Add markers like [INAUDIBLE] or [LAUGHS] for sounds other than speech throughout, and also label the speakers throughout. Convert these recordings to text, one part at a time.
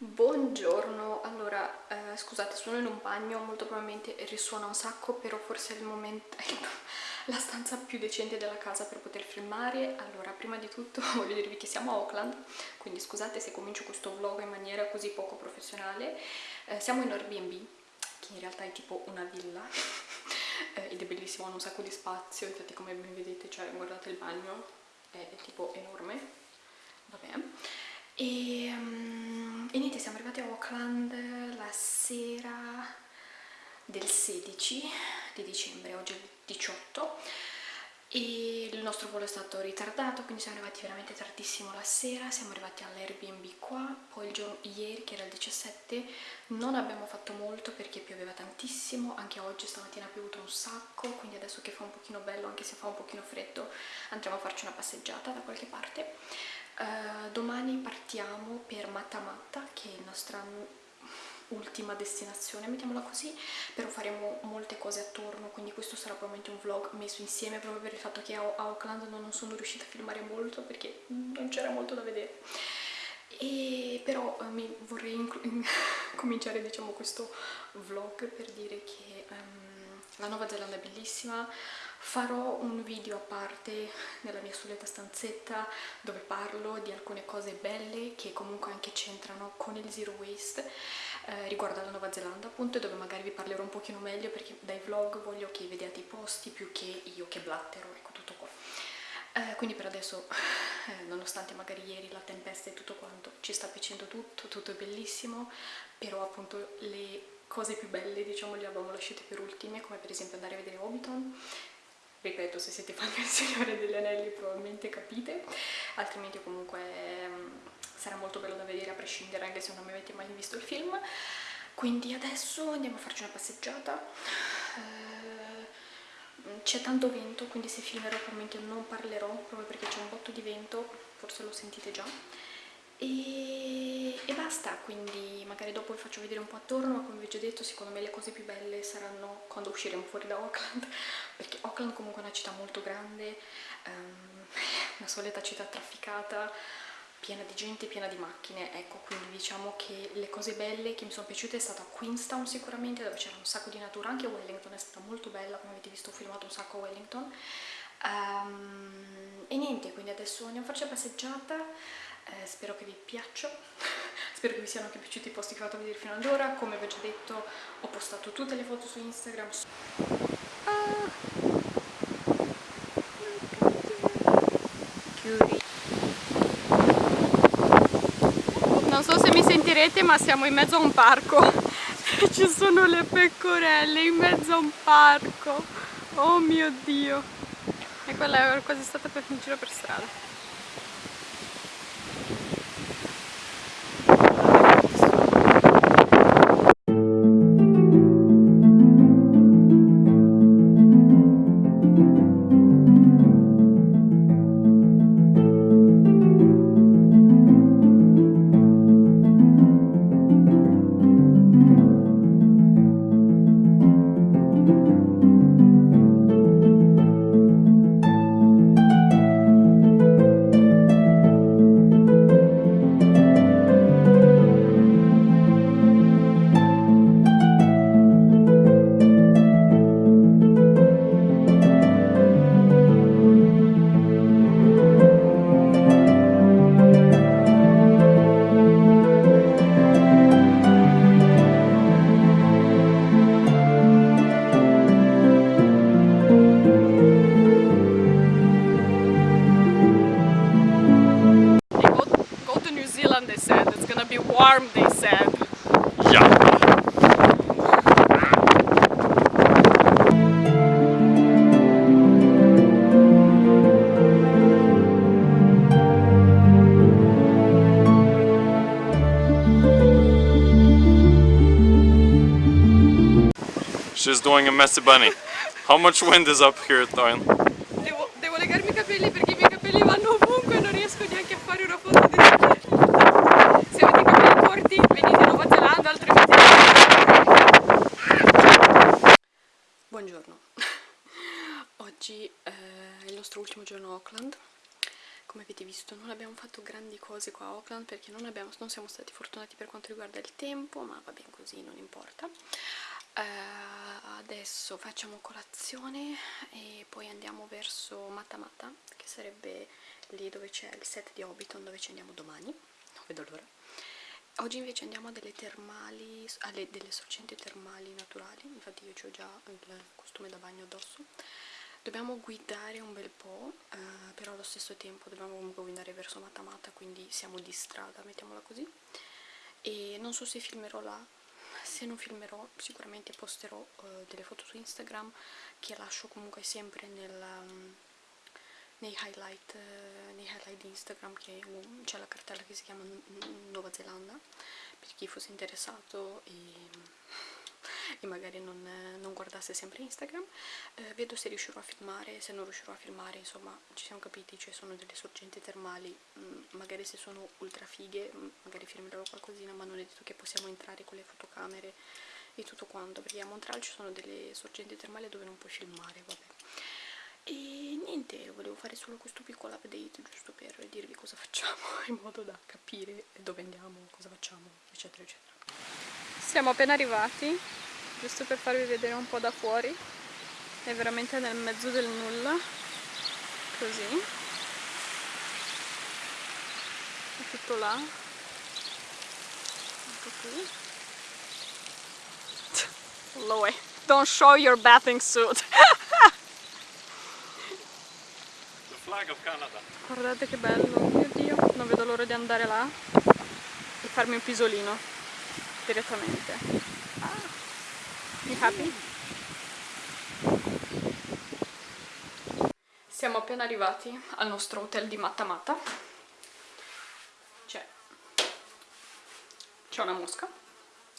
Speaker 1: Buongiorno, allora eh, scusate sono in un bagno, molto probabilmente risuona un sacco però forse è il momento, è [LAUGHS] la stanza più decente della casa per poter filmare. Allora prima di tutto [LAUGHS] voglio dirvi che siamo a Auckland quindi scusate se comincio questo vlog in maniera così poco professionale. Eh, siamo in Airbnb che in realtà è tipo una villa. [LAUGHS] Eh, ed è bellissimo, ha un sacco di spazio infatti come ben vedete, cioè guardate il bagno è, è tipo enorme. Vabbè e, um, e niente siamo arrivati a Auckland la sera del 16 di dicembre, oggi è il 18 e il nostro volo è stato ritardato quindi siamo arrivati veramente tardissimo la sera siamo arrivati all'Airbnb qua poi il giorno ieri che era il 17 non abbiamo fatto molto perché pioveva tantissimo anche oggi stamattina ha piovuto un sacco quindi adesso che fa un pochino bello anche se fa un pochino freddo andremo a farci una passeggiata da qualche parte uh, domani partiamo per Matta che è il nostro ultima destinazione, mettiamola così, però faremo molte cose attorno, quindi questo sarà probabilmente un vlog messo insieme proprio per il fatto che a Auckland non sono riuscita a filmare molto perché non c'era molto da vedere. E però eh, mi vorrei [LAUGHS] cominciare diciamo questo vlog per dire che um, la Nuova Zelanda è bellissima, farò un video a parte nella mia solita stanzetta dove parlo di alcune cose belle che comunque anche c'entrano con il zero waste eh, riguardo alla Nuova Zelanda appunto dove magari vi parlerò un pochino meglio perché dai vlog voglio che vediate i posti più che io che blattero, ecco tutto qua. Eh, quindi per adesso, [LAUGHS] eh, nonostante magari ieri la tempesta e tutto quanto, ci sta piacendo tutto, tutto è bellissimo, però appunto le cose più belle diciamo le abbiamo lasciate per ultime, come per esempio andare a vedere Hobbiton, ripeto se siete fan del Signore degli Anelli probabilmente capite. Altrimenti comunque um, sarà molto bello da vedere a prescindere anche se non avete mai visto il film. Quindi adesso andiamo a farci una passeggiata. Uh, c'è tanto vento quindi se filmerò probabilmente non parlerò proprio perché c'è un botto di vento forse lo sentite già e, e, basta, quindi magari dopo vi faccio vedere un po' attorno, ma come vi ho già detto secondo me le cose più belle saranno quando usciremo fuori da Auckland, [LAUGHS] perché Auckland comunque è una città molto grande, um, una solita città trafficata, piena di gente, piena di macchine, ecco, quindi diciamo che le cose belle che mi sono piaciute è stata Queenstown sicuramente, dove c'era un sacco di natura, anche Wellington è stata molto bella, come avete visto ho filmato un sacco a Wellington, um, e niente, quindi adesso andiamo a farci la passeggiata, eh, spero che vi piaccia. [LAUGHS] Spero che vi siano anche piaciuti i posti che ho fatto vedere fino ad ora. Come vi ho già detto ho postato tutte le foto su Instagram. Ah. non so se mi sentirete ma siamo in mezzo a un parco. [LAUGHS] Ci sono le pecorelle in mezzo a un parco. Oh mio dio. E quella è quasi stata per un giro per strada
Speaker 2: She's doing a messy bunny. How much wind is up here Doyle?
Speaker 1: Devo, devo legarmi i capelli perché i miei capelli vanno ovunque e non riesco neanche a fare una foto di te. Se avete i capelli corti venite in Nuova Zelanda, altrimenti... Buongiorno. Oggi eh, è il nostro ultimo giorno a Auckland come avete visto non abbiamo fatto grandi cose qua a Auckland perché non, abbiamo, non siamo stati fortunati per quanto riguarda il tempo ma va bene così non importa uh, adesso facciamo colazione e poi andiamo verso Matamata che sarebbe lì dove c'è il set di Hobbiton dove ci andiamo domani. Non vedo l'ora. Oggi invece andiamo a delle termali alle, delle sorgenti termali naturali. Infatti io ho già il costume da bagno addosso. Dobbiamo guidare un bel po' eh, però allo stesso tempo dobbiamo comunque guidare verso Matamata quindi siamo di strada mettiamola così. E non so se filmerò là se non filmerò sicuramente posterò eh, delle foto su Instagram che lascio comunque sempre nel, um, nei, highlight, eh, nei highlight di Instagram che c'è la cartella che si chiama Nuova Zelanda per chi fosse interessato e e magari non, non guardasse sempre Instagram. Eh, vedo se riuscirò a filmare se non riuscirò a filmare insomma ci siamo capiti ci sono delle sorgenti termali mh, mm, magari se sono ultra fighe mh, mm, magari filmerò qualcosina ma non è detto che possiamo entrare con le fotocamere e tutto quanto perché a Montreal ci sono delle sorgenti termali dove non puoi filmare vabbè. E niente, volevo fare solo questo piccolo update giusto per dirvi cosa facciamo [LAUGHS] in modo da capire dove andiamo, cosa facciamo, eccetera eccetera. Siamo appena arrivati giusto per farvi vedere un po' da fuori è veramente nel mezzo del nulla così. È tutto là. Ecco qui. [LAUGHS] Loe, don't show your bathing suit. [LAUGHS]
Speaker 2: The flag of Canada.
Speaker 1: Guardate che bello, mio dio non vedo l'ora di andare là e farmi un pisolino direttamente happy? Siamo appena arrivati al nostro hotel di Matamata. C'è una mosca,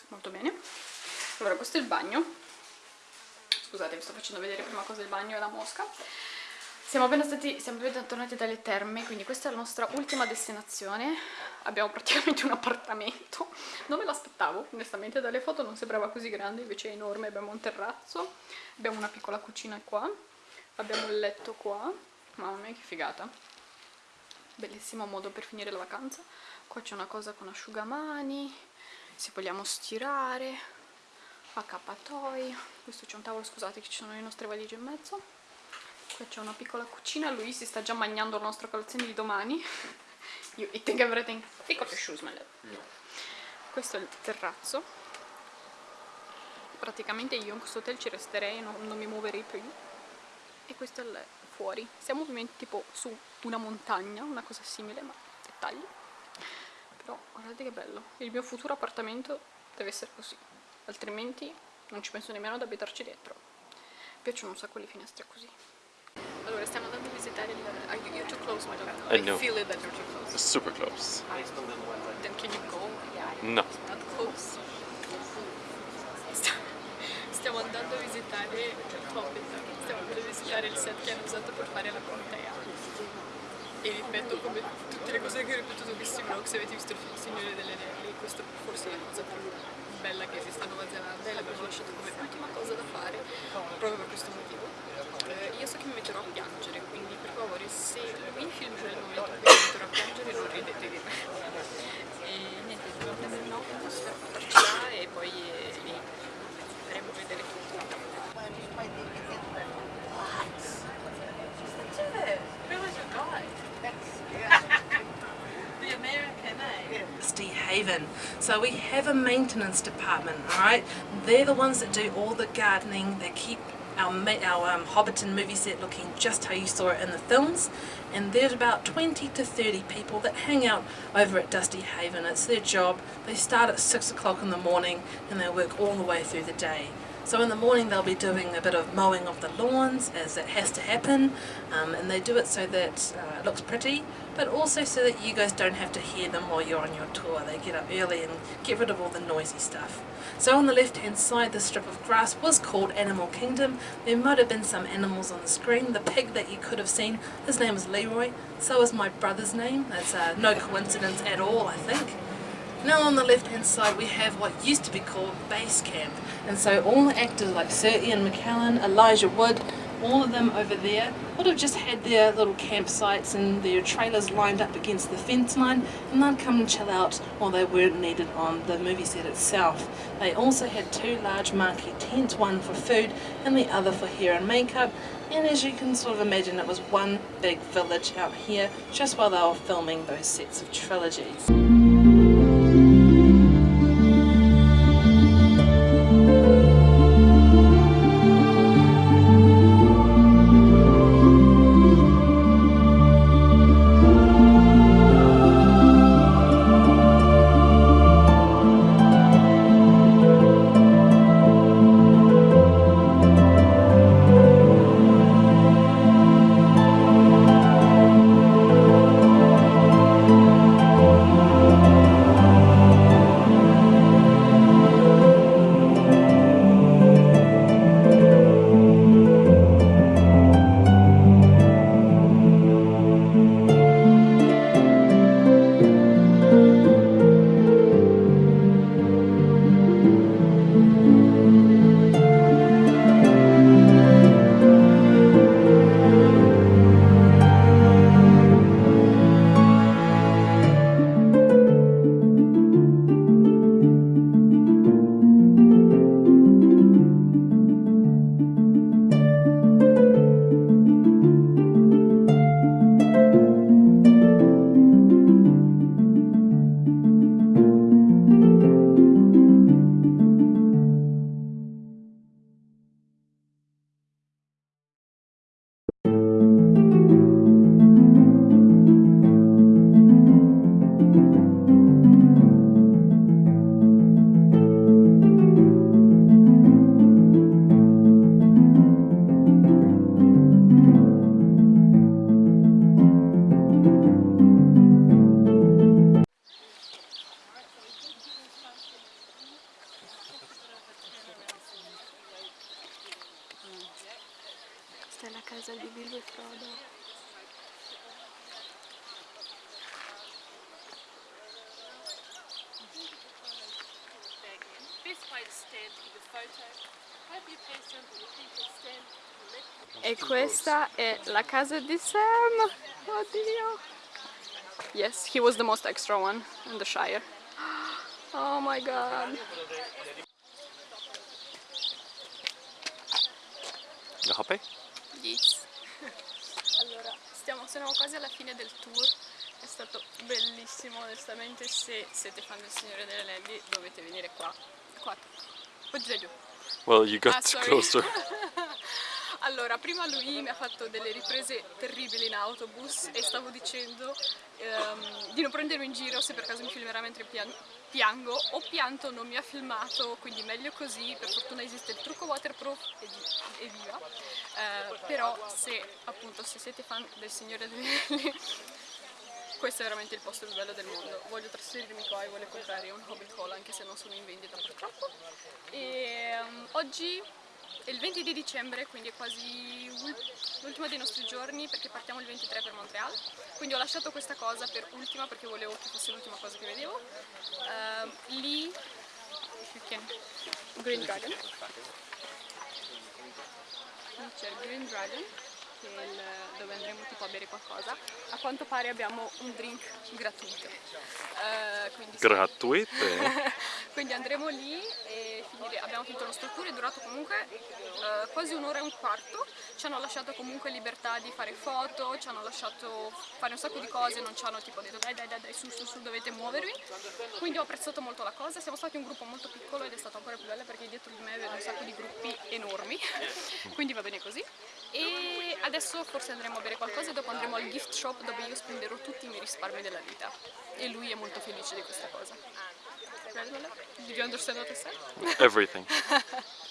Speaker 1: molto bene. Allora, questo è il bagno. Scusate, vi sto facendo vedere prima cosa il bagno e la mosca. Siamo appena, stati, siamo appena tornati dalle terme, quindi questa è la nostra ultima destinazione. Abbiamo praticamente un appartamento. Non me l'aspettavo, onestamente dalle foto non sembrava così grande, invece è enorme. Abbiamo un terrazzo, abbiamo una piccola cucina qua, abbiamo il letto qua. Mamma mia che figata. Bellissimo modo per finire la vacanza. Qua c'è una cosa con asciugamani, se vogliamo stirare, accappatoi. Questo c'è un tavolo, scusate che ci sono le nostre valigie in mezzo Qua c'è una piccola cucina, lui si sta già mangiando la nostra colazione di domani. You eating everything. Up your shoes, my love. No. Questo è il terrazzo. Praticamente io in questo hotel ci resterei, non, non mi muoverei più. E questo è il fuori. Siamo ovviamente tipo su una montagna, una cosa simile, ma dettagli. Però guardate che bello. Il mio futuro appartamento deve essere così. Altrimenti non ci penso nemmeno ad abitarci dentro. Mi piacciono un sacco le finestre così. Allora, stiamo andando a visitare il... Are you, you're too close, my dog. I,
Speaker 2: I know.
Speaker 1: feel it that you're too close.
Speaker 2: It's super close.
Speaker 1: Then can you go?
Speaker 2: No.
Speaker 1: Not close. Stiamo andando a visitare il Hobbit. Stiamo andando a visitare il set che hanno usato per fare la contea. E ripeto come tutte le cose che ho ripetuto in questi vlog, se avete visto il film Signore delle Anelli, questa forse è la cosa più bella che esiste a Nuova Zelanda e l'abbiamo lasciato come ultima cosa da fare proprio per questo motivo eh, io so che mi metterò a piangere quindi per favore se momento in cui mi metterò a piangere non ridete di me e niente prendere un autobus per e poi eh, lì faremo vedere tutto
Speaker 3: Haven. So we have a maintenance department, all right? They're the ones that do all the gardening, they keep our, our um, Hobbiton movie set looking just how you saw it in the films and there's about 20 to 30 people that hang out over at Dusty Haven. It's their job. They start at 6 o'clock in the morning and they work all the way through the day. So in the morning they'll be doing a bit of mowing of the lawns as it has to happen um, and they do it so that uh, it looks pretty but also so that you guys don't have to hear them while you're on your tour. They get up early and get rid of all the noisy stuff. So on the left hand side the strip of grass was called Animal Kingdom. There might have been some animals on the screen. The pig that you could have seen, his name is Leroy. So is my brother's name. That's uh, no coincidence at all I think. Now on the left hand side we have what used to be called Base Camp and so all the actors like Sir Ian McKellen, Elijah Wood, all of them over there would have just had their little campsites and their trailers lined up against the fence line and they'd come and chill out while they weren't needed on the movie set itself. They also had two large marquee tents, one for food and the other for hair and makeup and as you can sort of imagine it was one big village out here just while they were filming those sets of trilogies.
Speaker 1: Questa è la casa di Sam. Oddio. Yes, he was the most extra one in the Shire. Oh my god.
Speaker 2: You happy?
Speaker 1: Yes. Allora, stiamo, siamo quasi alla fine del tour. È stato bellissimo, onestamente. Se siete fan del Signore delle Nevi, dovete venire qua. Qua. Poi giù.
Speaker 2: Well, you got
Speaker 1: Ah,
Speaker 2: closer. [LAUGHS]
Speaker 1: Allora, prima lui mi ha fatto delle riprese terribili in autobus e stavo dicendo ehm, di non prendermi in giro se per caso mi filmerà mentre pian- piango. Ho pianto, non mi ha filmato, quindi meglio così. Per fortuna esiste il trucco waterproof e, via. Eh, però se appunto se siete fan del Signore degli Anelli, [LAUGHS] questo è veramente il posto più bello del mondo. Voglio trasferirmi qua e voglio comprare un Hobbit Hall anche se non sono in vendita purtroppo. E um, oggi è il 20 di dicembre, quindi è quasi ul- l'ultimo dei nostri giorni perché partiamo il 23 per Montreal. Quindi ho lasciato questa cosa per ultima perché volevo che fosse l'ultima cosa che vedevo. Ehm, lì can- Green Dragon. Lì c'è il Green Dragon il- dove andremo tipo a bere qualcosa. A quanto pare abbiamo un drink gratuito. Eh, quindi sì.
Speaker 2: Gratuite? [LAUGHS]
Speaker 1: Quindi andremo lì finire- abbiamo finito il nostro tour, è durato comunque eh, quasi un'ora e un quarto, ci hanno lasciato comunque libertà di fare foto, ci hanno lasciato fare un sacco di cose, non ci hanno tipo detto dai dai dai, dai su su su dovete muovervi, quindi ho apprezzato molto la cosa, siamo stati un gruppo molto piccolo ed è stato ancora più bello perché dietro di me vedo un sacco di gruppi enormi, [LAUGHS] quindi va bene così. E adesso forse andremo a bere qualcosa e dopo andremo al gift shop dove io spenderò tutti i miei risparmi della vita. E lui è molto felice di questa cosa. Did you understand what I said?
Speaker 2: Everything. [LAUGHS]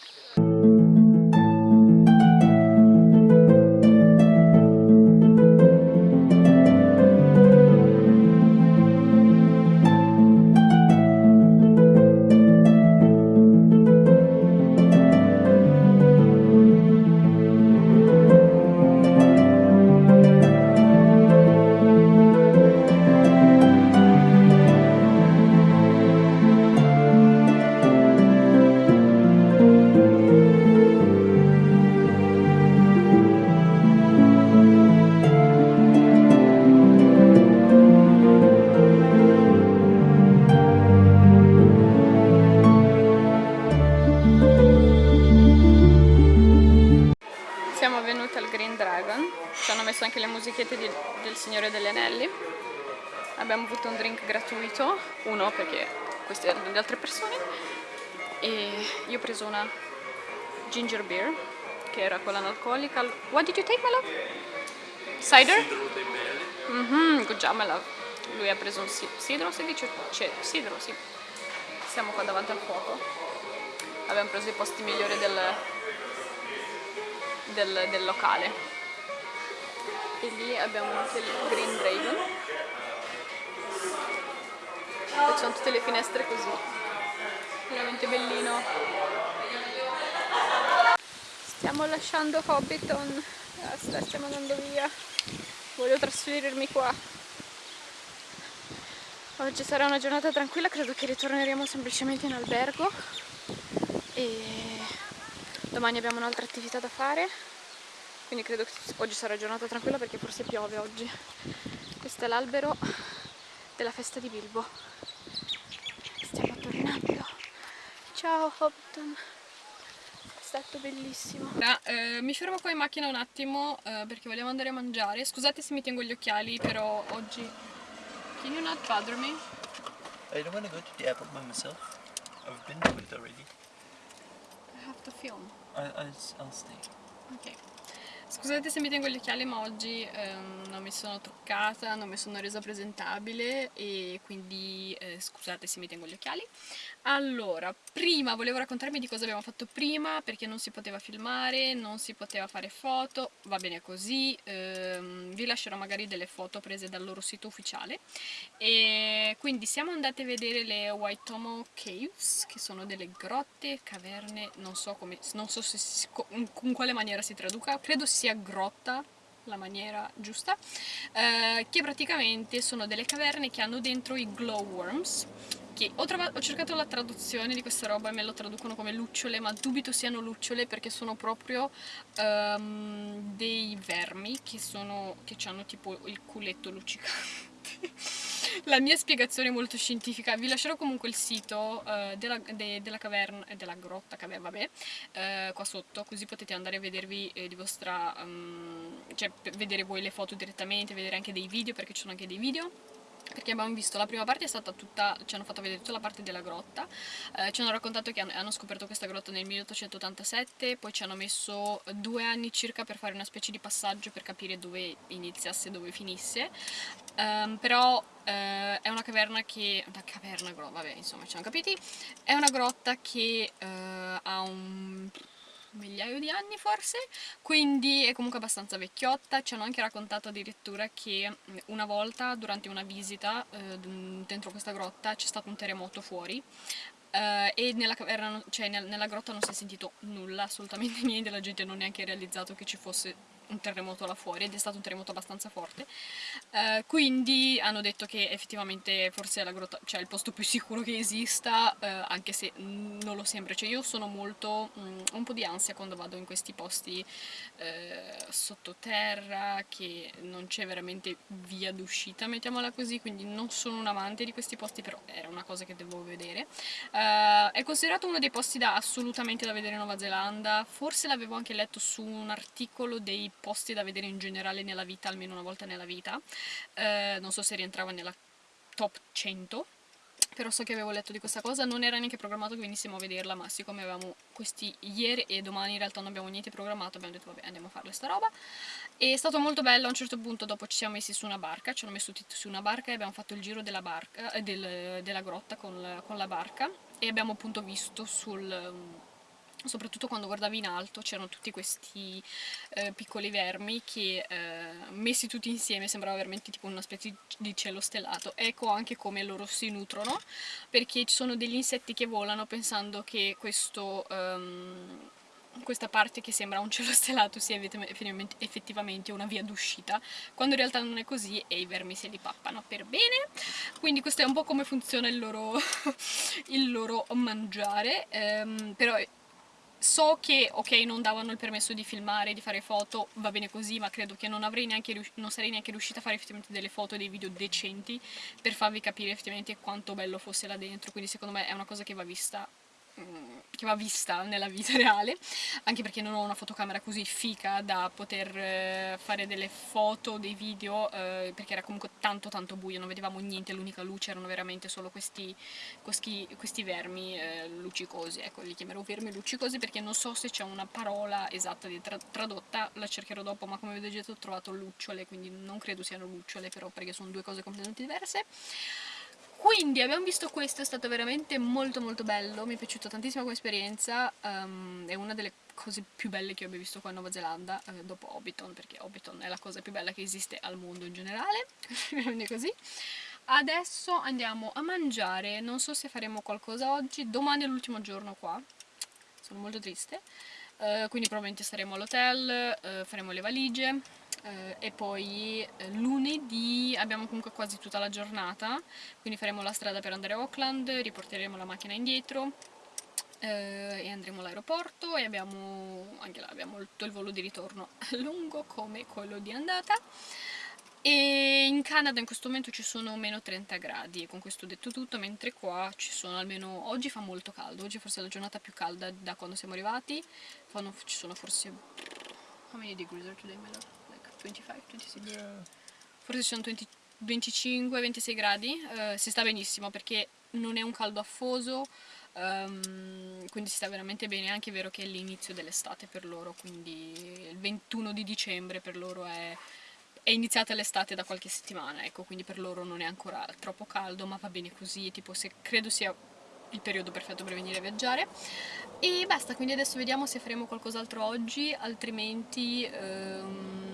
Speaker 1: erano di altre persone, e io ho preso una ginger beer, che era quella analcolica. What did you take, my love? Cider? Mm -hmm, good job, my. Lui ha preso un sidro, si dice? C'è, sidro, sì. Siamo qua davanti al fuoco. Abbiamo preso i posti migliori del, del, del locale. E lì abbiamo anche il Green Dragon. Ci sono tutte le finestre così. Veramente bellino. Stiamo lasciando Hobbiton. Basta, stiamo andando via. Voglio trasferirmi qua. Oggi sarà una giornata tranquilla, credo che ritorneremo semplicemente in albergo e domani abbiamo un'altra attività da fare quindi credo che oggi sarà giornata tranquilla perché forse piove oggi questo è l'albero della festa di Bilbo stiamo tornando ciao Hobbiton. È stato bellissimo. Ah, eh, mi fermo qua in macchina un attimo eh, perché vogliamo andare a mangiare. Scusate se mi tengo gli occhiali però oggi can you not bother me?
Speaker 4: I don't want to go to the airport by myself. I've been to it already.
Speaker 1: I have to film.
Speaker 4: I, I'll, I'll stay.
Speaker 1: Ok. Scusate se mi tengo gli occhiali ma oggi ehm, non mi sono truccata, non mi sono resa presentabile e quindi eh, scusate se mi tengo gli occhiali. Allora, prima volevo raccontarmi di cosa abbiamo fatto prima perché non si poteva filmare, non si poteva fare foto, va bene così, ehm, vi lascerò magari delle foto prese dal loro sito ufficiale. E quindi siamo andate a vedere le Waitomo Caves che sono delle grotte, caverne, non so, come, non so se, in quale maniera si traduca, credo sia grotta la maniera giusta, eh, che praticamente sono delle caverne che hanno dentro i glowworms, che ho, ho, cercato la traduzione di questa roba e me lo traducono come lucciole, ma dubito siano lucciole perché sono proprio um, dei vermi che, sono, che hanno tipo il culetto luccicante. [LAUGHS] la mia spiegazione è molto scientifica, vi lascerò comunque il sito uh, della, de, della, caverna, eh, della grotta, caverna, vabbè, uh, qua sotto, così potete andare a vedervi eh, di vostra, um, cioè vedere voi le foto direttamente, vedere anche dei video, perché ci sono anche dei video perché abbiamo visto la prima parte è stata tutta, ci hanno fatto vedere tutta la parte della grotta, eh, ci hanno raccontato che hanno, hanno, scoperto questa grotta nel 1887, poi ci hanno messo due anni circa per fare una specie di passaggio per capire dove iniziasse e dove finisse, um, però eh, è una caverna che, una caverna, vabbè insomma ci hanno capiti, è una grotta che eh, ha un migliaio di anni forse, quindi è comunque abbastanza vecchiotta, ci hanno anche raccontato addirittura che una volta durante una visita eh, dentro questa grotta c'è stato un terremoto fuori Uh, e nella, caverna, cioè nel, nella grotta non si è sentito nulla, assolutamente [LAUGHS] niente, la gente non ha neanche realizzato che ci fosse un terremoto là fuori ed è stato un terremoto abbastanza forte. Uh, quindi hanno detto che effettivamente forse è la grotta, cioè il posto più sicuro che esista uh, anche se non lo sembra, cioè io sono molto um, un po' di ansia quando vado in questi posti uh, sottoterra che non c'è veramente via d'uscita mettiamola così, quindi non sono un amante di questi posti però era una cosa che devo vedere. È considerato uno dei posti da assolutamente da vedere in Nuova Zelanda. Forse l'avevo anche letto su un articolo dei posti da vedere in generale nella vita, almeno una volta nella vita. Eh, non so se rientrava nella top 100, però so che avevo letto di questa cosa, non era neanche programmato che venissimo a vederla, ma siccome avevamo questi ieri e domani in realtà non abbiamo niente programmato, abbiamo detto vabbè andiamo a fare sta roba. E è stato molto bello, a un certo punto dopo ci siamo messi su una barca, ci hanno messo tutti su una barca e abbiamo fatto il giro della, barca, eh, del, della grotta con la, con la barca e abbiamo appunto visto sul soprattutto quando guardavi in alto c'erano tutti questi eh, piccoli vermi che eh, messi tutti insieme sembrava veramente tipo una specie di cielo stellato. Ecco anche come loro si nutrono perché ci sono degli insetti che volano pensando che questo um, questa parte che sembra un cielo [LAUGHS] stellato sia effettivamente una via d'uscita quando in realtà non è così e i vermi se li pappano per bene. Quindi questo è un po' come funziona il loro, [LAUGHS] il loro mangiare um, però So che, ok, non davano il permesso di filmare, di fare foto, va bene così, ma credo che non, neanche, non sarei neanche riuscita a fare effettivamente delle foto e dei video decenti per farvi capire effettivamente quanto bello fosse là dentro, quindi secondo me è una cosa che va vista che va vista nella vita [LAUGHS] reale, anche perché non ho una fotocamera così fica da poter eh, fare delle foto, dei video, eh, perché era comunque tanto tanto buio, non vedevamo niente, l'unica luce erano veramente solo questi, questi, questi vermi eh, luccicosi, ecco li chiamerò vermi luccicosi perché non so se c'è una parola esatta tra tradotta, la cercherò dopo, ma come vedete ho trovato lucciole, quindi non credo siano lucciole però perché sono due cose completamente diverse. Quindi abbiamo visto questo, è stato veramente molto molto bello, mi è piaciuta tantissimo come esperienza, um, è una delle cose più belle che io abbia visto qua in Nuova Zelanda, eh, dopo Hobbiton, perché Hobbiton è la cosa più bella che esiste al mondo in generale, [LAUGHS] quindi così. Adesso andiamo a mangiare, non so se faremo qualcosa oggi, domani è l'ultimo giorno qua, sono molto triste, uh, quindi probabilmente staremo all'hotel, uh, faremo le valigie, eh, e poi eh, lunedì abbiamo comunque quasi tutta la giornata, quindi faremo la strada per andare a Auckland, riporteremo la macchina indietro eh, e andremo all'aeroporto e abbiamo, anche là abbiamo tutto il volo di ritorno [LAUGHS] lungo come quello di andata e in Canada in questo momento ci sono meno 30 gradi e con questo ho detto tutto mentre qua ci sono almeno oggi fa molto caldo oggi forse è la giornata più calda da quando siamo arrivati Fanno, ci sono forse how many degrees are today my love? 25, 26 yeah. forse sono 25-26 gradi uh, si sta benissimo perché non è un caldo affoso um, quindi si sta veramente bene è anche vero che è l'inizio dell'estate per loro quindi il 21 di dicembre per loro è, è iniziata l'estate da qualche settimana ecco quindi per loro non è ancora troppo caldo ma va bene così tipo se credo sia il periodo perfetto per venire a viaggiare e basta quindi adesso vediamo se faremo qualcos'altro oggi altrimenti um,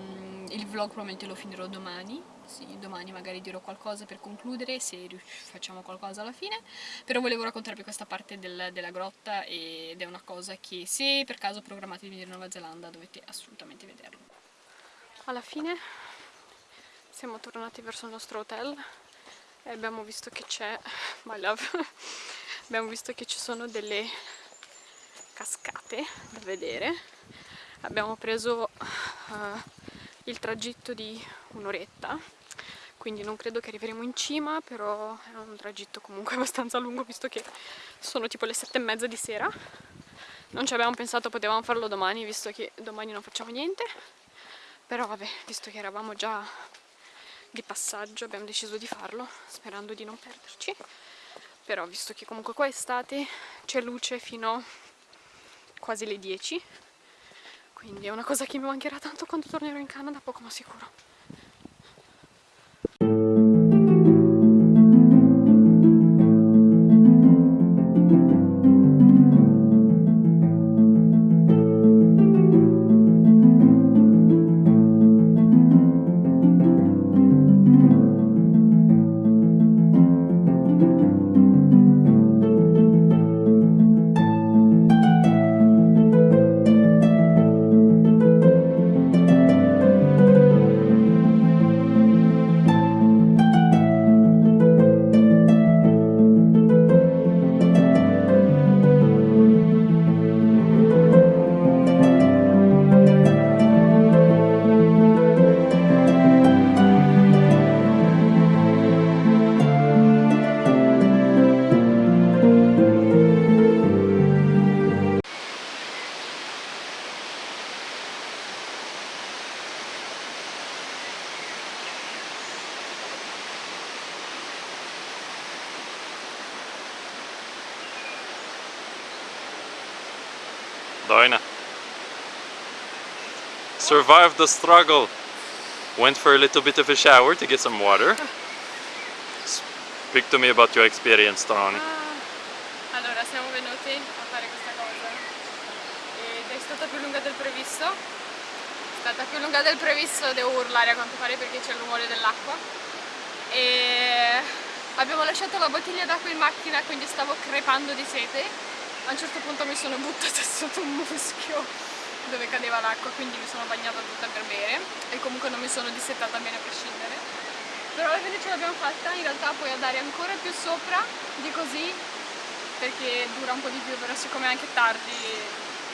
Speaker 1: il vlog probabilmente lo finirò domani. Sì, domani magari dirò qualcosa per concludere se facciamo qualcosa alla fine. Però volevo raccontarvi questa parte del, della grotta ed è una cosa che se per caso programmate di venire in Nuova Zelanda dovete assolutamente vederlo. Alla fine siamo tornati verso il nostro hotel e abbiamo visto che c'è [LAUGHS] my love [LAUGHS] abbiamo visto che ci sono delle cascate da vedere. Abbiamo preso uh, il tragitto di un'oretta. Quindi non credo che arriveremo in cima però è un tragitto comunque [LAUGHS] abbastanza lungo visto che sono tipo le sette e mezza di sera. Non ci abbiamo pensato potevamo farlo domani visto che domani non facciamo niente. Però vabbè visto che eravamo già di passaggio abbiamo deciso di farlo sperando di non perderci. Però visto che comunque qua è estate c'è luce fino quasi le 10 quindi è una cosa che mi mancherà tanto quando tornerò in Canada, poco ma sicuro.
Speaker 2: Survived the struggle. Went for a little bit of a shower to get some water. Speak to me about your experience, Tony.
Speaker 1: Ah, allora, siamo venuti a fare questa cosa ed è stata più lunga del previsto. È stata più lunga del previsto, devo urlare a quanto pare perché c'è il rumore dell'acqua. E abbiamo lasciato la bottiglia d'acqua in macchina, quindi stavo crepando di sete a un certo punto mi sono buttata [LAUGHS] sotto un muschio dove cadeva l'acqua quindi mi sono bagnata tutta per bere e comunque non mi sono dissettata bene a prescindere però alla fine ce l'abbiamo fatta in realtà puoi andare ancora più sopra di così perché dura un po' di più però siccome è anche tardi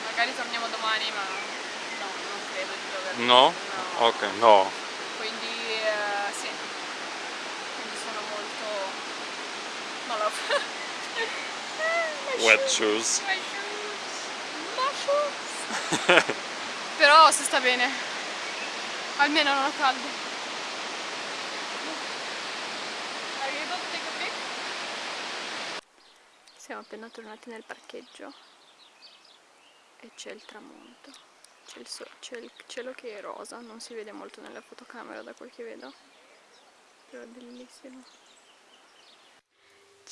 Speaker 1: magari torniamo domani ma no, non credo di dover
Speaker 2: No? no. Ok, no.
Speaker 1: Quindi uh, sì, quindi sono molto... no love [LAUGHS]
Speaker 2: wet shoes.
Speaker 1: My shoes. My shoes. [LAUGHS] Però si sta bene. Almeno non ho caldo. Siamo appena tornati nel parcheggio e c'è il tramonto. C'è il, so- c'è il cielo che è rosa, non si vede molto nella fotocamera da quel che vedo. Però è bellissimo.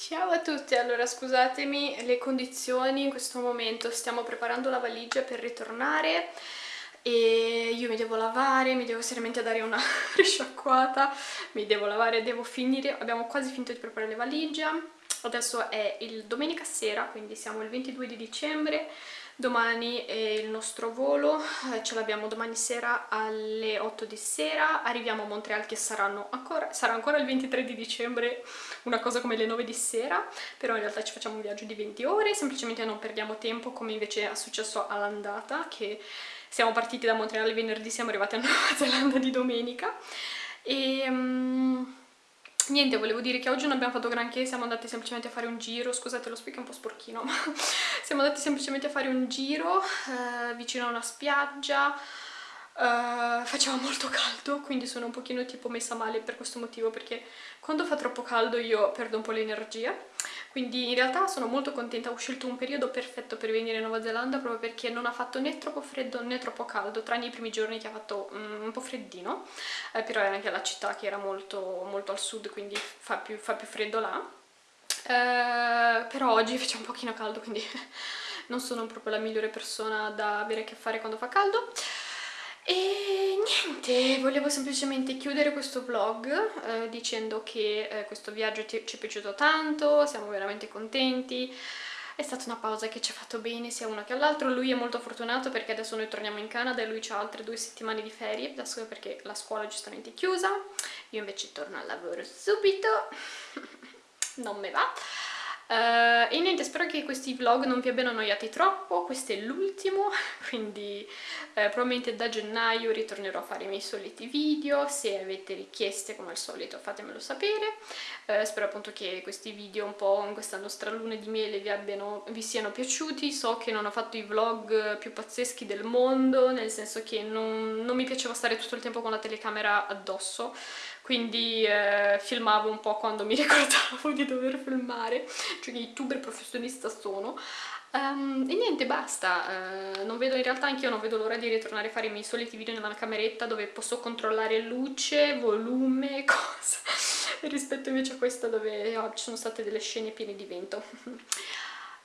Speaker 1: Ciao a tutti, allora scusatemi le condizioni in questo momento, stiamo preparando la valigia per ritornare e io mi devo lavare, mi devo seriamente dare una [LAUGHS] risciacquata, mi devo lavare, devo finire, abbiamo quasi finito di preparare le valigie, adesso è il domenica sera, quindi siamo il 22 di dicembre, domani è il nostro volo, eh, ce l'abbiamo domani sera alle 8 di sera, arriviamo a Montreal che saranno ancora, sarà ancora il 23 di dicembre, una cosa come le 9 di sera, però in realtà ci facciamo un viaggio di 20 ore, semplicemente non perdiamo tempo come invece è successo all'andata, che siamo partiti da Montreal venerdì, siamo arrivati a Nuova [LAUGHS] Zelanda di domenica. E... um, Niente, volevo dire che oggi non abbiamo fatto granché, siamo andati semplicemente a fare un giro, scusate lo speak è un po' sporchino, [LAUGHS] ma siamo andati semplicemente a fare un giro eh, vicino a una spiaggia, eh, faceva molto caldo, quindi sono un pochino tipo messa male per questo motivo, perché quando fa troppo caldo io perdo un po' l'energia, quindi in realtà sono molto contenta, ho scelto un periodo perfetto per venire in Nuova Zelanda proprio perché non ha fatto né troppo freddo né troppo caldo, tranne i primi giorni che ha fatto mm, un po' freddino, eh, però era anche la città che era molto, molto al sud, quindi fa più, fa più freddo là. Eh, però oggi faccia un pochino caldo, quindi [LAUGHS] non sono proprio la migliore persona da avere a che fare quando fa caldo. E niente, volevo semplicemente chiudere questo vlog eh, dicendo che eh, questo viaggio ci è piaciuto tanto, siamo veramente contenti, è stata una pausa che ci ha fatto bene sia uno che all'altro, lui è molto fortunato perché adesso noi torniamo in Canada e lui ha altre due settimane di ferie, adesso perché la scuola è giustamente chiusa, io invece torno al lavoro subito, [LAUGHS] non me va. Uh, e niente, spero che questi vlog non vi abbiano annoiati troppo, questo è l'ultimo, [LAUGHS] quindi eh, probabilmente da gennaio ritornerò a fare i miei soliti video, se avete richieste come al solito fatemelo sapere, uh, spero appunto che questi video un po' in questa nostra luna di miele vi, abbiano, vi siano piaciuti, so che non ho fatto i vlog più pazzeschi del mondo, nel senso che non, non mi piaceva stare tutto il tempo con la telecamera addosso, quindi eh, filmavo un po' quando mi [LAUGHS] ricordavo di dover filmare, cioè che youtuber professionista sono. Um, e niente, basta, uh, non vedo in realtà anche io non vedo l'ora di ritornare a fare i miei soliti video nella cameretta dove posso controllare luce, volume, [LAUGHS] cosa, rispetto invece a questa dove oh, ci sono state delle scene piene di vento.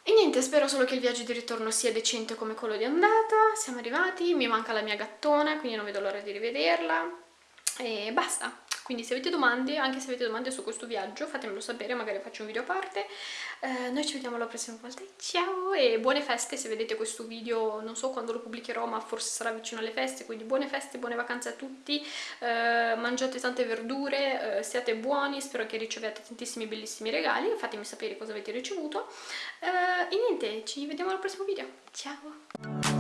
Speaker 1: E niente, spero solo che il viaggio di ritorno sia decente come quello di andata, siamo arrivati, mi manca la mia gattona, quindi non vedo l'ora di rivederla, e basta quindi se avete domande, anche se avete domande su questo viaggio fatemelo sapere, magari faccio un video a parte. Eh, noi ci vediamo la prossima volta. Ciao e buone feste se vedete questo video non so quando lo pubblicherò ma forse sarà vicino alle feste quindi buone feste, buone vacanze a tutti. Eh, mangiate tante verdure eh, siate buoni, spero che riceviate tantissimi bellissimi regali fatemi sapere cosa avete ricevuto. Eh, e niente, ci vediamo al prossimo video. Ciao